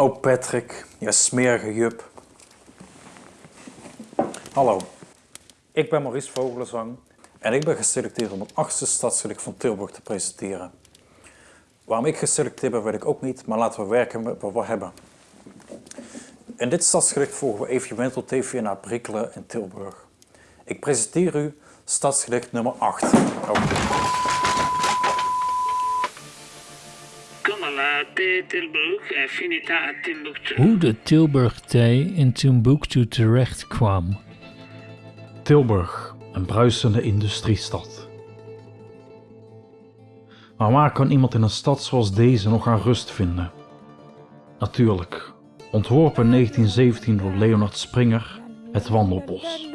Oh Patrick, je smerige jup. Hallo, ik ben Maurice Vogelenzang en ik ben geselecteerd om het achtste stadsgedicht van Tilburg te presenteren. Waarom ik geselecteerd ben weet ik ook niet, maar laten we werken met wat we hebben. In dit stadsgedicht volgen we evenement TV naar Brikkelen in Tilburg. Ik presenteer u stadsgedicht nummer 8. Tilburg, Hoe de Tilburg thee in Timbuktu terecht kwam. Tilburg, een bruisende industriestad. Maar waar kan iemand in een stad zoals deze nog aan rust vinden? Natuurlijk, ontworpen in 1917 door Leonard Springer, het Wandelbos.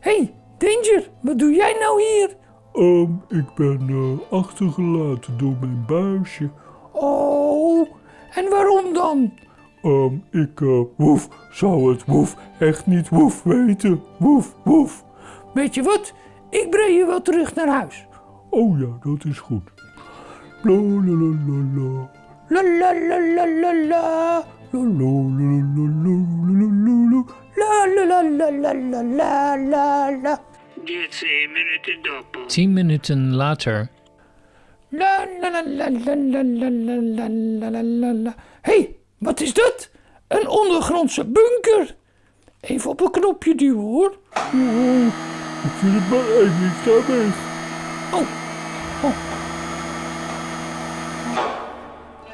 Hey, Danger, wat doe jij nou hier? Um, ik ben uh, achtergelaten door mijn buisje. Oh, en waarom dan? Um, ik, uh, woef, zou het woef echt niet woef weten. Woef, woef. Weet je wat? Ik breng je wel terug naar huis. Oh ja, dat is goed. La la la la la. La la la la la la. La la la la la la la la. La la la la la la la la. Dieci minuten dopo. Tien minuten later. La la la la la la la la la la la la. hey, wat is dat? Een ondergrondse bunker. Even op een knopje duwen hoor. Oh, ik vind het maar sta weg. Oh, oh.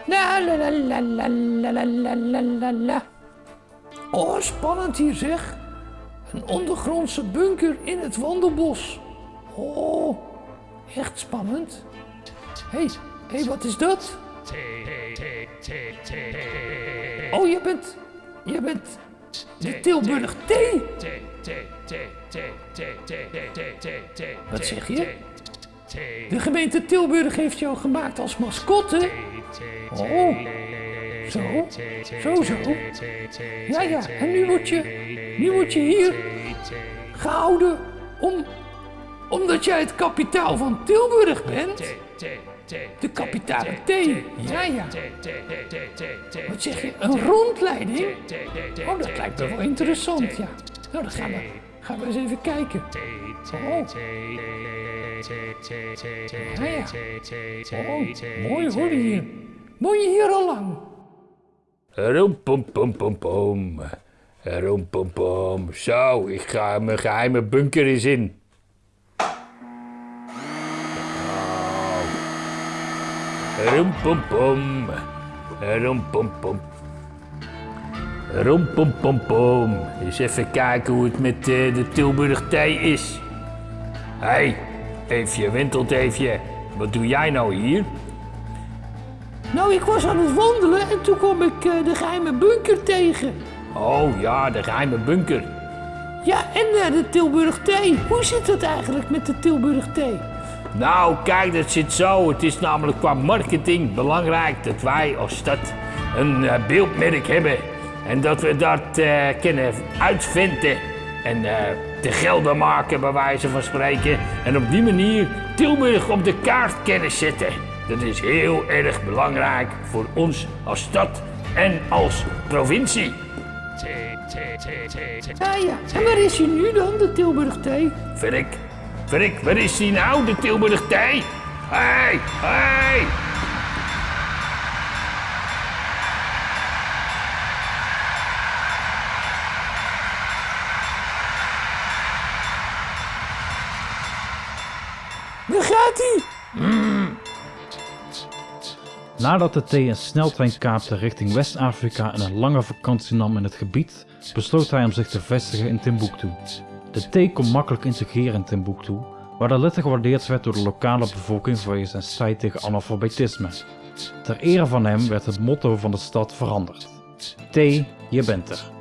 La la la la la la la la la. Oh, spannend hier zeg. Een ondergrondse bunker in het wandelbos. Oh, echt spannend. Hé, hey, hey, wat is dat? Oh, je bent, je bent de Tilburg thee. Wat zeg je? De gemeente Tilburg heeft jou gemaakt als mascotte. Oh, zo, zo, zo. Ja, ja, en nu word je, nu word je hier gehouden om, omdat jij het kapitaal van Tilburg bent. De kapitale T. Ja, ja. Wat zeg je? Een rondleiding? Oh, dat lijkt me wel interessant, ja. Nou, dan gaan we, gaan we eens even kijken. Oh. Ja, ja. Oh, mooi hoor hier. Woon je hier al lang? Rompompom, Rompompom. Zo, ik ga mijn geheime bunker eens in. Rompom. Rompompom. Rompompompom. Eens even kijken hoe het met eh, de Tilburg thee is. Hé, hey, Eefje, wintelt Wat doe jij nou hier? Nou, ik was aan het wandelen en toen kwam ik uh, de geheime bunker tegen. Oh ja, de geheime bunker. Ja, en uh, de Tilburg thee. Hoe zit het eigenlijk met de Tilburg thee? Nou, kijk, dat zit zo. Het is namelijk qua marketing belangrijk dat wij als stad een uh, beeldmerk hebben. En dat we dat kunnen uitvinden en te gelden maken, bij wijze van spreken. En op die manier Tilburg op de kaart kunnen zetten. Dat is heel erg belangrijk voor ons als stad en als provincie. Ja, ja. En waar is hij nu dan, de Tilburg thee? Verrik, verrik, waar is hij nou, de Tilburg thee? Hé, hey, hé! Hey. Waar gaat hij? Nadat de thee een sneltrein kaapte richting West-Afrika en een lange vakantie nam in het gebied, besloot hij om zich te vestigen in Timbuktu. De thee kon makkelijk integreren in Timbuktu, waar de letter gewaardeerd werd door de lokale bevolking vanwege zijn strijd tegen analfabetisme. Ter ere van hem werd het motto van de stad veranderd. Thee, je bent er.